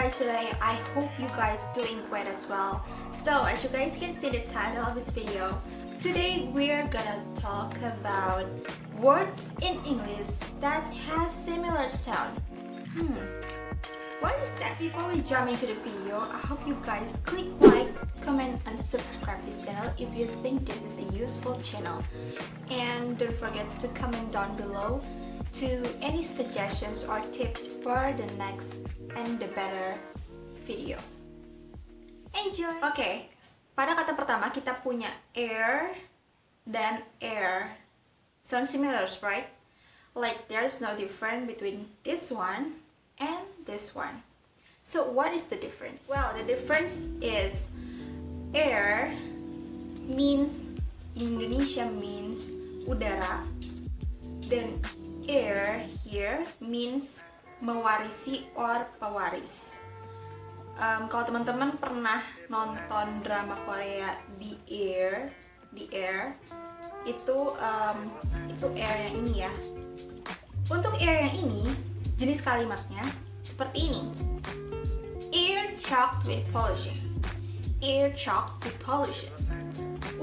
guys today? I hope you guys doing great as well. So as you guys can see the title of this video, today we're gonna talk about words in English that has similar sound. Hmm, what is that? Before we jump into the video, I hope you guys click like, comment, and subscribe this channel if you think this is a useful channel. And don't forget to comment down below to any suggestions or tips for the next and the better video. Enjoy! Oke, okay, pada kata pertama kita punya air dan air. Sound similar, right? Like there's no difference between this one and this one. So what is the difference? Well, the difference is air means Indonesia means udara dan heir here means mewarisi or pewaris. Um, kalau teman-teman pernah nonton drama Korea di Air, di Air, itu um, itu Air yang ini ya. Untuk Air yang ini, jenis kalimatnya seperti ini. Air choked with pollution. Air choked with pollution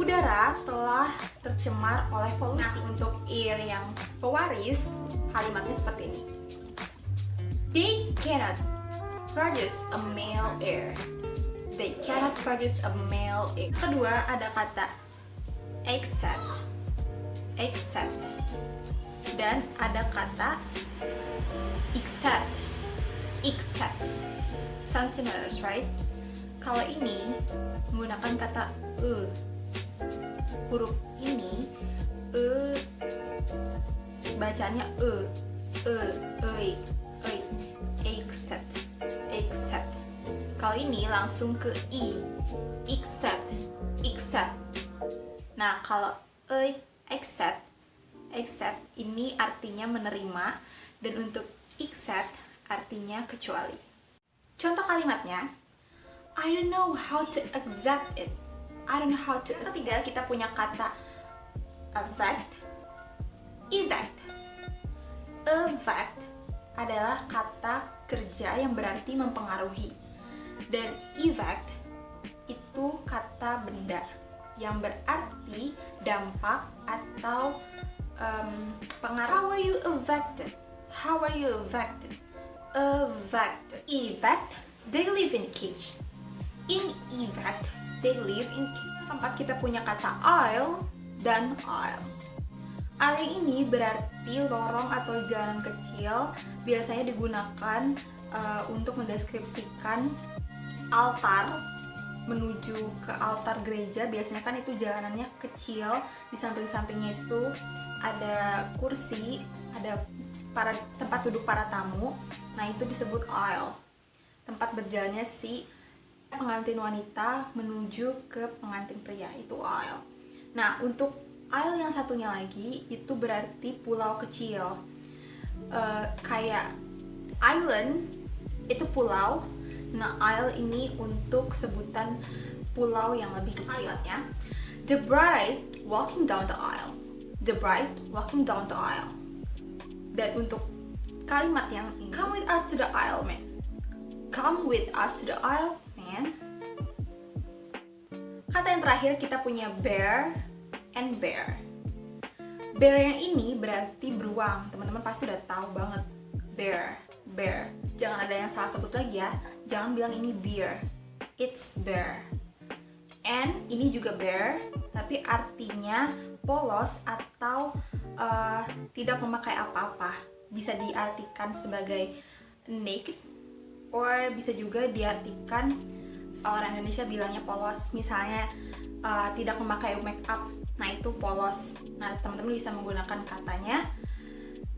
udara telah tercemar oleh polusi. Nah, untuk air yang pewaris, kalimatnya seperti ini. They cannot produce a male air. They cannot produce a male air. Kedua, ada kata except. Except. Dan ada kata except. Except. Sounds similar, right? Kalau ini menggunakan kata e huruf ini e bacanya e e e e except except. Kalau ini langsung ke i except except. Nah kalau e except except ini artinya menerima dan untuk except artinya kecuali. Contoh kalimatnya I don't know how to accept it I don't know how to ketiga kita punya kata affect effect affect adalah kata kerja yang berarti mempengaruhi. Dan effect itu kata benda yang berarti dampak atau um, pengaruh. How are you affected? How are you affected? Affected. Effect they live in cage. In effect they live in tempat kita punya kata aisle dan aisle. Aisle ini berarti lorong atau jalan kecil biasanya digunakan uh, untuk mendeskripsikan altar menuju ke altar gereja. Biasanya kan itu jalanannya kecil di samping-sampingnya itu ada kursi ada para tempat duduk para tamu. Nah itu disebut aisle tempat berjalannya si pengantin wanita menuju ke pengantin pria itu aisle. Nah untuk aisle yang satunya lagi itu berarti pulau kecil uh, kayak island itu pulau. Nah aisle ini untuk sebutan pulau yang lebih kecilnya. The bride walking down the aisle. The bride walking down the aisle. Dan untuk kalimat yang ini, come with us to the aisle man. Come with us to the aisle Kata yang terakhir kita punya bear and bear. Bear yang ini berarti beruang. Teman-teman pasti udah tahu banget. Bear, bear. Jangan ada yang salah sebut lagi ya. Jangan bilang ini bear. It's bear. And ini juga bear, tapi artinya polos atau uh, tidak memakai apa-apa. Bisa diartikan sebagai naked or bisa juga diartikan orang Indonesia bilangnya polos. Misalnya uh, tidak memakai make up nah itu polos. Nah teman-teman bisa menggunakan katanya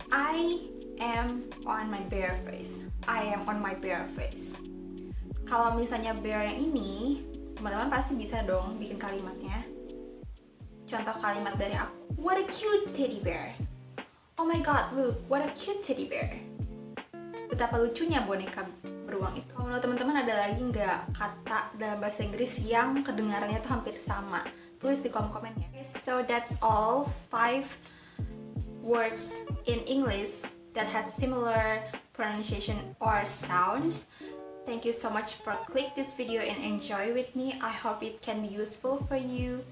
I am on my bare face. I am on my bare face. Kalau misalnya bare yang ini teman-teman pasti bisa dong bikin kalimatnya. Contoh kalimat dari aku what a cute teddy bear. Oh my god look what a cute teddy bear. Betapa lucunya boneka beruang itu. Kalau menurut teman-teman ada lagi nggak kata dalam bahasa Inggris yang kedengarannya tuh hampir sama? Tulis di kolom komennya. Okay, so that's all five words in English that has similar pronunciation or sounds. Thank you so much for click this video and enjoy with me. I hope it can be useful for you.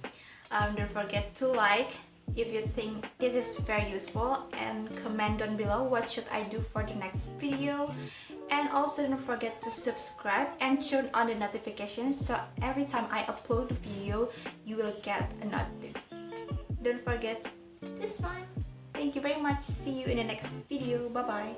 Um, don't forget to like if you think this is very useful and comment down below what should I do for the next video. And also don't forget to subscribe and turn on the notifications so every time I upload a video you will get a notif. Don't forget this one. Thank you very much. See you in the next video. Bye bye